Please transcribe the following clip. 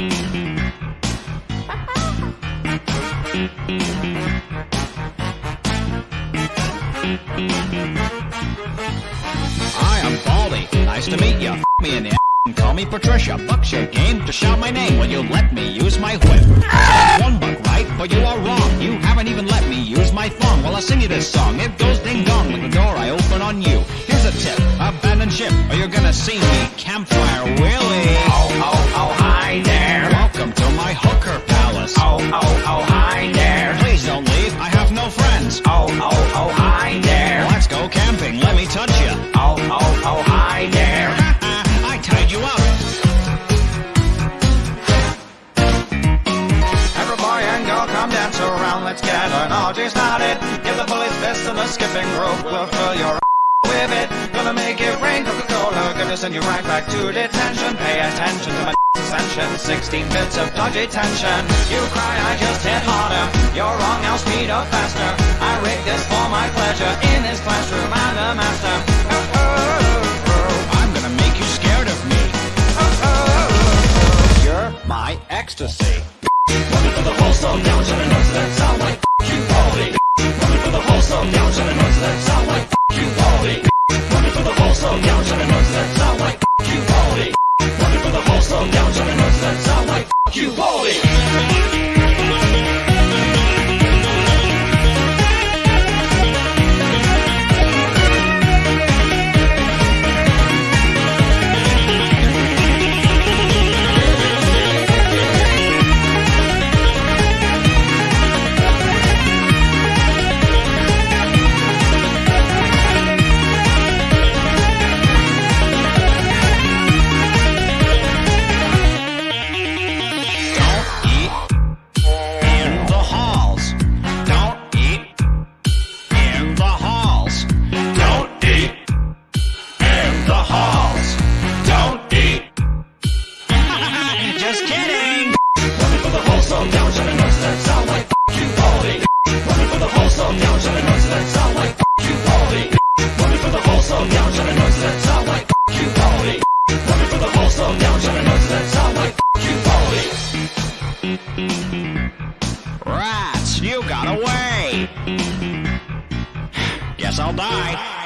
I am Baldi. Nice to meet you. F me in the and call me Patricia. Bucks your game to shout my name. Will you let me use my whip? one buck, right? But you are wrong. You haven't even let me use my thong. While I sing you this song. It goes ding dong when the door I open on you. Here's a tip. Abandon ship, or you're gonna see me campfire Willie palace. Oh, oh, oh, hi there. Please don't leave. I have no friends. Oh, oh, oh, hi there. Let's go camping. Let me touch you. Oh, oh, oh, hi there. I tied you up. Every boy and girl come dance around, let's get an orgy started. Give the bullies fist and the skipping rope will fill your with it. Gonna make it rain, Coca-Cola, gonna send you right back to detention. Pay attention to my ascension, 16 bits of dodgy tension. You cry, I just hit harder. You're wrong, I'll speed up faster. I rig this for my pleasure. In his classroom, I'm the master. Oh, oh, oh, oh, I'm gonna make you scared of me. oh, oh, oh. oh. You're my ecstasy. Rats, you got away. Guess I'll die.